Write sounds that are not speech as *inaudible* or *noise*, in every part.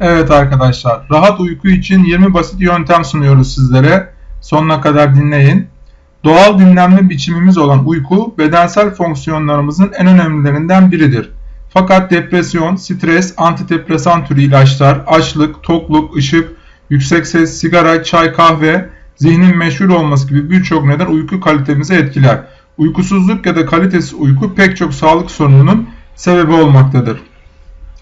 Evet arkadaşlar, rahat uyku için 20 basit yöntem sunuyoruz sizlere. Sonuna kadar dinleyin. Doğal dinlenme biçimimiz olan uyku, bedensel fonksiyonlarımızın en önemlilerinden biridir. Fakat depresyon, stres, antidepresan türü ilaçlar, açlık, tokluk, ışık, yüksek ses, sigara, çay, kahve, zihnin meşhur olması gibi birçok neden uyku kalitemizi etkiler. Uykusuzluk ya da kalitesiz uyku pek çok sağlık sorununun sebebi olmaktadır.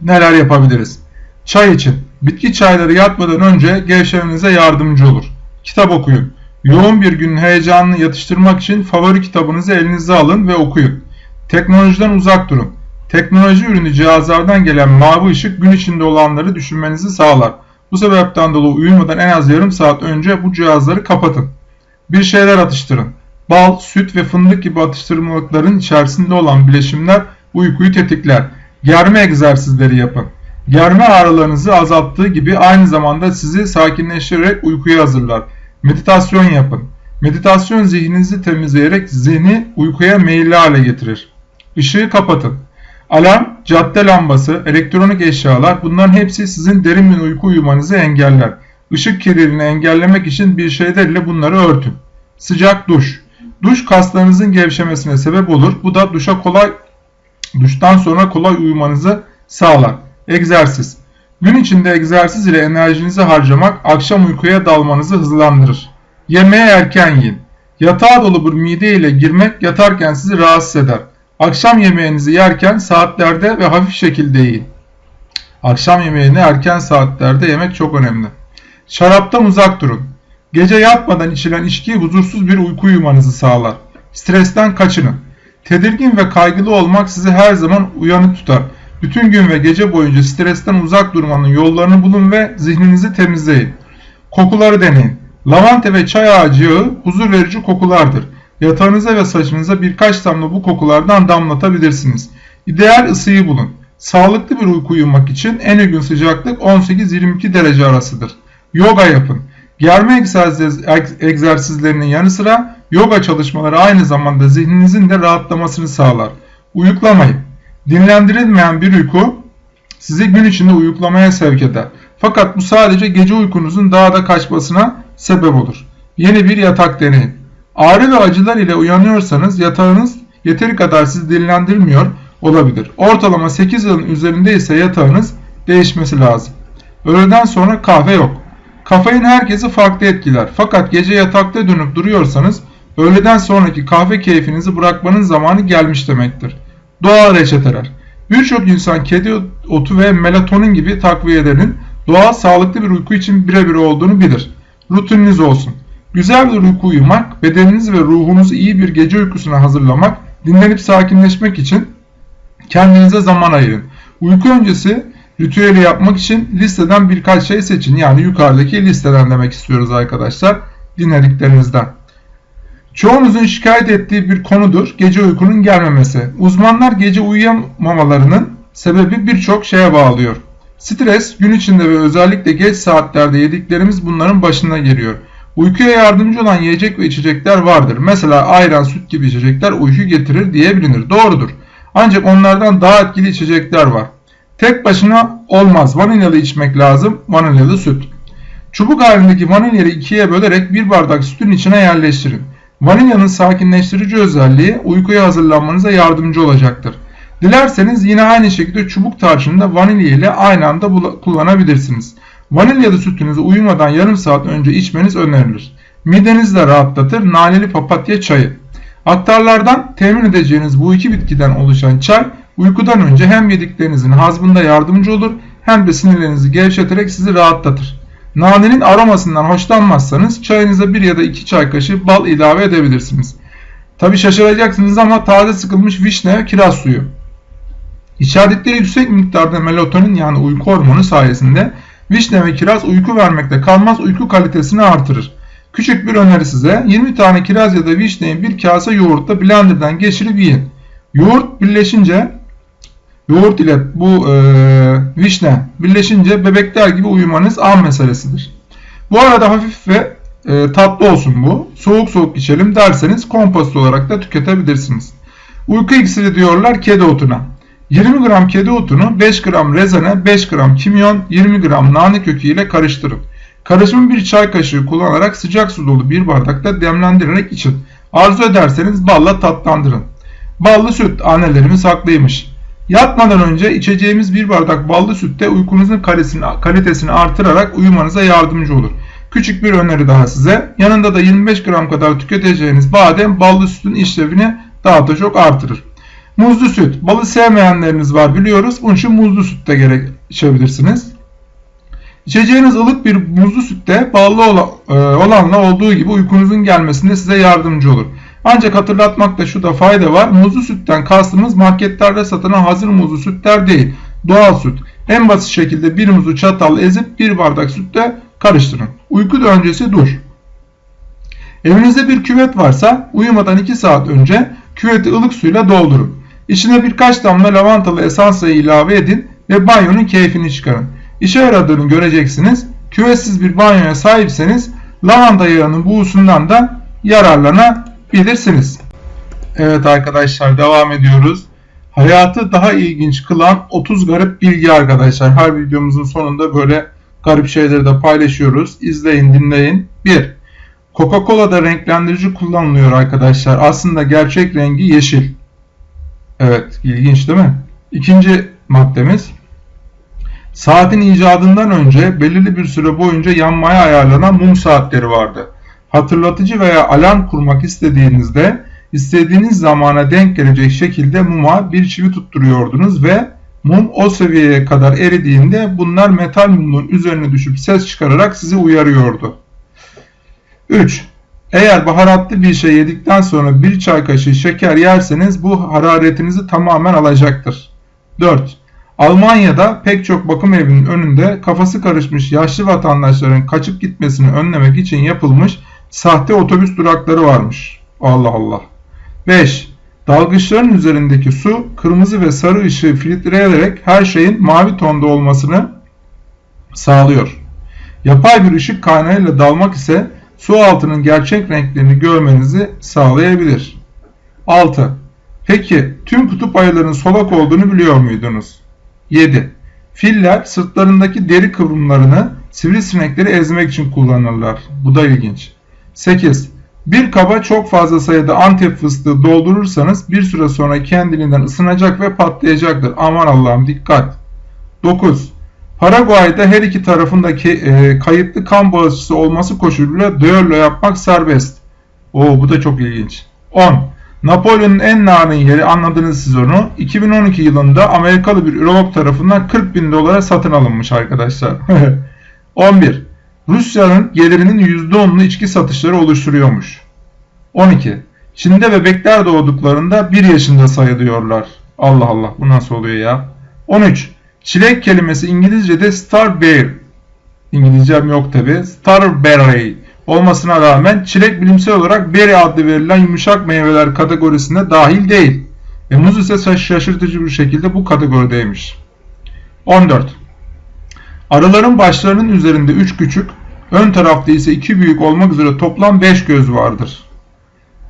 Neler yapabiliriz? Çay için. Bitki çayları yatmadan önce gevşemenize yardımcı olur. Kitap okuyun. Yoğun bir günün heyecanını yatıştırmak için favori kitabınızı elinize alın ve okuyun. Teknolojiden uzak durun. Teknoloji ürünü cihazlardan gelen mavi ışık gün içinde olanları düşünmenizi sağlar. Bu sebepten dolayı uyumadan en az yarım saat önce bu cihazları kapatın. Bir şeyler atıştırın. Bal, süt ve fındık gibi atıştırmalıkların içerisinde olan bileşimler uykuyu tetikler. Germe egzersizleri yapın. Germe ağrılarınızı azalttığı gibi aynı zamanda sizi sakinleştirerek uykuya hazırlar. Meditasyon yapın. Meditasyon zihninizi temizleyerek zihni uykuya meyilli hale getirir. Işığı kapatın. Alarm, cadde lambası, elektronik eşyalar bunların hepsi sizin derin bir uyku uyumanızı engeller. Işık kirliliğini engellemek için bir şeyler ile bunları örtün. Sıcak duş. Duş kaslarınızın gevşemesine sebep olur. Bu da duşa kolay duştan sonra kolay uyumanızı sağlar. Egzersiz. Gün içinde egzersiz ile enerjinizi harcamak akşam uykuya dalmanızı hızlandırır. Yemeğe erken yiyin. Yatağa dolu bir mide ile girmek yatarken sizi rahatsız eder. Akşam yemeğinizi yerken saatlerde ve hafif şekilde yiyin. Akşam yemeğini erken saatlerde yemek çok önemli. Şaraptan uzak durun. Gece yatmadan içilen içki huzursuz bir uyku uyumanızı sağlar. Stresten kaçının. Tedirgin ve kaygılı olmak sizi her zaman uyanık tutar. Bütün gün ve gece boyunca stresten uzak durmanın yollarını bulun ve zihninizi temizleyin. Kokuları deneyin. Lavanta ve çay ağacı yağı huzur verici kokulardır. Yatağınıza ve saçınıza birkaç damla bu kokulardan damlatabilirsiniz. İdeal ısıyı bulun. Sağlıklı bir uyku uyumak için en uygun sıcaklık 18-22 derece arasıdır. Yoga yapın. Germe egzersizlerinin yanı sıra yoga çalışmaları aynı zamanda zihninizin de rahatlamasını sağlar. Uyuklamayın. Dinlendirilmeyen bir uyku sizi gün içinde uyuklamaya sevk eder. Fakat bu sadece gece uykunuzun daha da kaçmasına sebep olur. Yeni bir yatak deneyin. Ağrı ve acılar ile uyanıyorsanız yatağınız yeteri kadar sizi dinlendirmiyor olabilir. Ortalama 8 yılın üzerinde ise yatağınız değişmesi lazım. Öğleden sonra kahve yok. Kafein herkesi farklı etkiler. Fakat gece yatakta dönüp duruyorsanız öğleden sonraki kahve keyfinizi bırakmanın zamanı gelmiş demektir. Doğal reçeteler. Birçok insan kedi otu ve melatonin gibi takviyelerin doğal sağlıklı bir uyku için birebir olduğunu bilir. Rutininiz olsun. Güzel bir uyku uyumak, bedeninizi ve ruhunuzu iyi bir gece uykusuna hazırlamak, dinlenip sakinleşmek için kendinize zaman ayırın. Uyku öncesi ritüeli yapmak için listeden birkaç şey seçin. Yani yukarıdaki listeden demek istiyoruz arkadaşlar. Dinlediklerinizden. Çoğunuzun şikayet ettiği bir konudur gece uykunun gelmemesi. Uzmanlar gece uyuyamamalarının sebebi birçok şeye bağlıyor. Stres, gün içinde ve özellikle geç saatlerde yediklerimiz bunların başına geliyor. Uykuya yardımcı olan yiyecek ve içecekler vardır. Mesela ayran, süt gibi içecekler uyku getirir diye bilinir. Doğrudur. Ancak onlardan daha etkili içecekler var. Tek başına olmaz. Vanilyalı içmek lazım. Vanilyalı süt. Çubuk halindeki vanilyayı ikiye bölerek bir bardak sütün içine yerleştirin. Vanilyanın sakinleştirici özelliği uykuya hazırlanmanıza yardımcı olacaktır. Dilerseniz yine aynı şekilde çubuk tarçını vanilya ile aynı anda kullanabilirsiniz. Vanilyalı sütünüzü uyumadan yarım saat önce içmeniz önerilir. Midenizi de rahatlatır naneli papatya çayı. Aktarlardan temin edeceğiniz bu iki bitkiden oluşan çay uykudan önce hem yediklerinizin hazmında yardımcı olur hem de sinirlerinizi gevşeterek sizi rahatlatır. Nanenin aromasından hoşlanmazsanız çayınıza bir ya da iki çay kaşığı bal ilave edebilirsiniz. Tabi şaşıracaksınız ama taze sıkılmış vişne kiraz suyu. İçerdikleri yüksek miktarda melatonin yani uyku hormonu sayesinde vişne ve kiraz uyku vermekte kalmaz uyku kalitesini artırır. Küçük bir öneri size 20 tane kiraz ya da vişneyi bir kase yoğurtla blenderdan geçirip yiyin. Yoğurt birleşince yoğurt ile bu e, vişne birleşince bebekler gibi uyumanız an meselesidir. Bu arada hafif ve e, tatlı olsun bu. Soğuk soğuk içelim derseniz kompost olarak da tüketebilirsiniz. Uyku iksiri diyorlar kedi otuna. 20 gram kedi otunu 5 gram rezene, 5 gram kimyon, 20 gram nane kökü ile karıştırın. Karışımı bir çay kaşığı kullanarak sıcak su dolu bir bardakta demlendirerek için. Arzu ederseniz balla tatlandırın. Ballı süt annelerimiz haklıymış. Yatmadan önce içeceğimiz bir bardak ballı sütte uykunuzun kalitesini artırarak uyumanıza yardımcı olur. Küçük bir öneri daha size. Yanında da 25 gram kadar tüketeceğiniz badem ballı sütün işlevini daha da çok artırır. Muzlu süt. Balı sevmeyenleriniz var biliyoruz. Bunun için muzlu süt de gerek. İçeceğiniz ılık bir muzlu sütte ballı e, olanla olduğu gibi uykunuzun gelmesinde size yardımcı olur. Ancak hatırlatmakta şu da fayda var. Muzlu sütten kastımız marketlerde satılan hazır muzlu sütler değil. Doğal süt. En basit şekilde bir muzu çatal ezip bir bardak sütte karıştırın. Uyku öncesi dur. Evinizde bir küvet varsa uyumadan 2 saat önce küveti ılık suyla doldurun. İçine birkaç damla lavantalı esansı ilave edin ve banyonun keyfini çıkarın. İşe yaradığını göreceksiniz. Küvetsiz bir banyoya sahipseniz lavanta yağının buğusundan da yararlanabilirsiniz. Evet arkadaşlar devam ediyoruz. Hayatı daha ilginç kılan 30 garip bilgi arkadaşlar. Her videomuzun sonunda böyle garip şeyleri de paylaşıyoruz. İzleyin dinleyin. 1. Coca-Cola'da renklendirici kullanılıyor arkadaşlar. Aslında gerçek rengi yeşil. Evet ilginç değil mi? İkinci maddemiz. Saatin icadından önce belirli bir süre boyunca yanmaya ayarlanan mum saatleri vardı. Hatırlatıcı veya alarm kurmak istediğinizde istediğiniz zamana denk gelecek şekilde muma bir çivi tutturuyordunuz ve mum o seviyeye kadar eridiğinde bunlar metal mumun üzerine düşüp ses çıkararak sizi uyarıyordu. 3. Eğer baharatlı bir şey yedikten sonra bir çay kaşığı şeker yerseniz bu hararetinizi tamamen alacaktır. 4. Almanya'da pek çok bakım evinin önünde kafası karışmış yaşlı vatandaşların kaçıp gitmesini önlemek için yapılmış sahte otobüs durakları varmış. Allah Allah. 5. Dalgıçların üzerindeki su kırmızı ve sarı ışığı filtreleyerek her şeyin mavi tonda olmasını sağlıyor. Yapay bir ışık kaynağıyla dalmak ise su altının gerçek renklerini görmenizi sağlayabilir. 6. Peki tüm kutup ayılarının solak olduğunu biliyor muydunuz? 7. Filler sırtlarındaki deri kıvrımlarını sivrisinekleri ezmek için kullanırlar. Bu da ilginç. 8. Bir kaba çok fazla sayıda antep fıstığı doldurursanız bir süre sonra kendiliğinden ısınacak ve patlayacaktır. Aman Allah'ım dikkat. 9. Paraguay'da her iki tarafındaki e, kayıtlı kan bağışçısı olması koşuluyla düello yapmak serbest. Oo bu da çok ilginç. 10. Napolyon'un en narin yeri anladınız siz onu. 2012 yılında Amerikalı bir ürolog tarafından 40 bin dolara satın alınmış arkadaşlar. *laughs* 11. Rusya'nın gelirinin %10'unu içki satışları oluşturuyormuş. 12. Çin'de bebekler doğduklarında 1 yaşında sayılıyorlar. Allah Allah bu nasıl oluyor ya? 13. Çilek kelimesi İngilizce'de starberry. İngilizcem yok tabi. Starberry olmasına rağmen çilek bilimsel olarak berry adlı verilen yumuşak meyveler kategorisine dahil değil. Ve muz ise şaşırtıcı bir şekilde bu kategorideymiş. 14. Arıların başlarının üzerinde 3 küçük, ön tarafta ise 2 büyük olmak üzere toplam 5 göz vardır.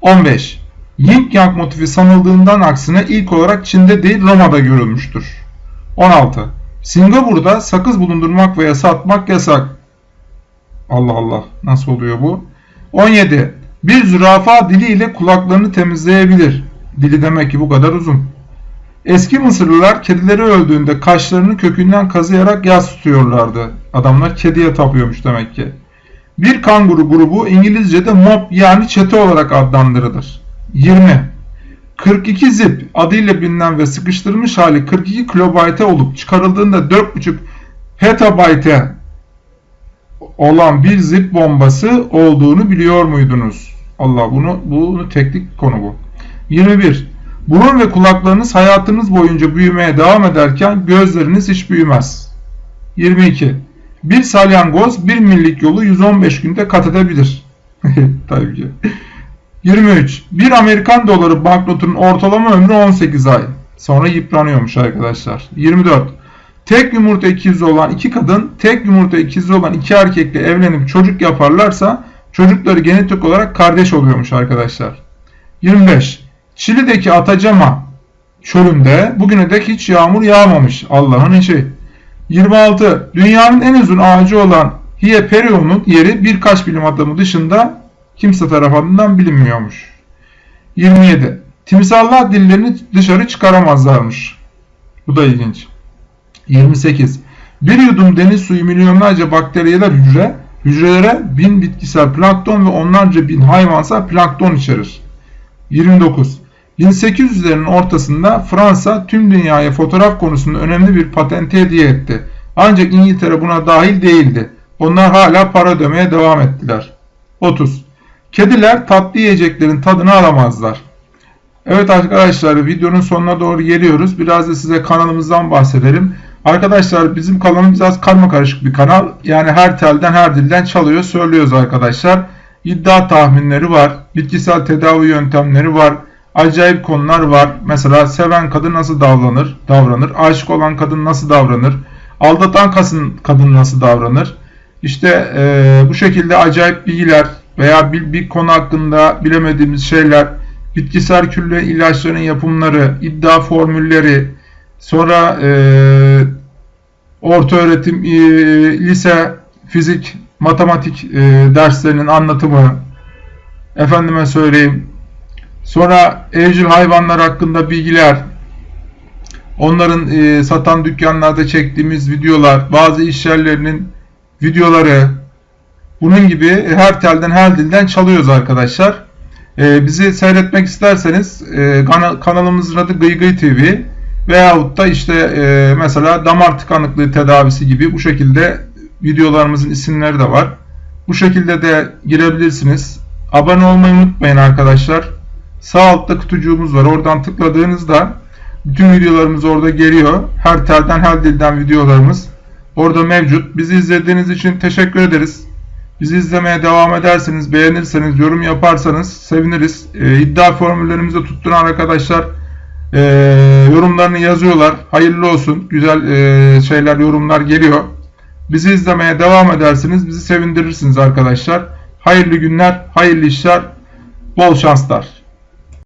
15. Yin Yang motifi sanıldığından aksine ilk olarak Çin'de değil Roma'da görülmüştür. 16. Singapur'da sakız bulundurmak veya satmak yasak. Allah Allah nasıl oluyor bu? 17. Bir zürafa diliyle kulaklarını temizleyebilir. Dili demek ki bu kadar uzun. Eski Mısırlılar kedileri öldüğünde kaşlarını kökünden kazıyarak yas tutuyorlardı. Adamlar kediye tapıyormuş demek ki. Bir kanguru grubu İngilizce'de mob yani çete olarak adlandırılır. 20. 42 zip adıyla bilinen ve sıkıştırılmış hali 42 kilobayte olup çıkarıldığında 4.5 petabayte olan bir zip bombası olduğunu biliyor muydunuz? Allah bunu bunu teknik konu bu. 21. Burun ve kulaklarınız hayatınız boyunca büyümeye devam ederken gözleriniz hiç büyümez. 22. Bir salyangoz bir millik yolu 115 günde kat edebilir. *laughs* Tabii ki. 23. Bir Amerikan doları banknotunun ortalama ömrü 18 ay. Sonra yıpranıyormuş arkadaşlar. 24. Tek yumurta ikizi olan iki kadın, tek yumurta ikizi olan iki erkekle evlenip çocuk yaparlarsa çocukları genetik olarak kardeş oluyormuş arkadaşlar. 25. Çili'deki Atacama çölünde bugüne dek hiç yağmur yağmamış. Allah'ın işi. 26. Dünyanın en uzun ağacı olan Hieperion'un yeri birkaç bilim adamı dışında kimse tarafından bilinmiyormuş. 27. Timsahlar dillerini dışarı çıkaramazlarmış. Bu da ilginç. 28. Bir yudum deniz suyu milyonlarca bakteriyeler hücre, hücrelere bin bitkisel plankton ve onlarca bin hayvansal plankton içerir. 29. 1800'lerin ortasında Fransa tüm dünyaya fotoğraf konusunda önemli bir patente hediye etti. Ancak İngiltere buna dahil değildi. Onlar hala para ödemeye devam ettiler. 30. Kediler tatlı yiyeceklerin tadını alamazlar. Evet arkadaşlar videonun sonuna doğru geliyoruz. Biraz da size kanalımızdan bahsedelim. Arkadaşlar bizim kanalımız biraz karma karışık bir kanal. Yani her telden her dilden çalıyor söylüyoruz arkadaşlar. İddia tahminleri var. Bitkisel tedavi yöntemleri var. Acayip konular var. Mesela seven kadın nasıl davranır? Davranır. Aşık olan kadın nasıl davranır? Aldatan kadın, nasıl davranır? İşte e, bu şekilde acayip bilgiler veya bir, bir konu hakkında bilemediğimiz şeyler, bitkisel külle ilaçların yapımları, iddia formülleri, sonra e, orta öğretim, e, lise, fizik, matematik e, derslerinin anlatımı, efendime söyleyeyim, sonra evcil hayvanlar hakkında bilgiler, onların e, satan dükkanlarda çektiğimiz videolar, bazı iş yerlerinin videoları, bunun gibi her telden her dilden çalıyoruz arkadaşlar. Ee, bizi seyretmek isterseniz e, kanalımızın adı Gıygıy TV veyahut da işte e, mesela damar tıkanıklığı tedavisi gibi bu şekilde videolarımızın isimleri de var. Bu şekilde de girebilirsiniz. Abone olmayı unutmayın arkadaşlar. Sağ altta kutucuğumuz var. Oradan tıkladığınızda bütün videolarımız orada geliyor. Her telden her dilden videolarımız orada mevcut. Bizi izlediğiniz için teşekkür ederiz. Bizi izlemeye devam ederseniz, beğenirseniz, yorum yaparsanız seviniriz. E, iddia formüllerimizi tutturan arkadaşlar e, yorumlarını yazıyorlar. Hayırlı olsun. Güzel e, şeyler, yorumlar geliyor. Bizi izlemeye devam edersiniz. Bizi sevindirirsiniz arkadaşlar. Hayırlı günler, hayırlı işler, bol şanslar.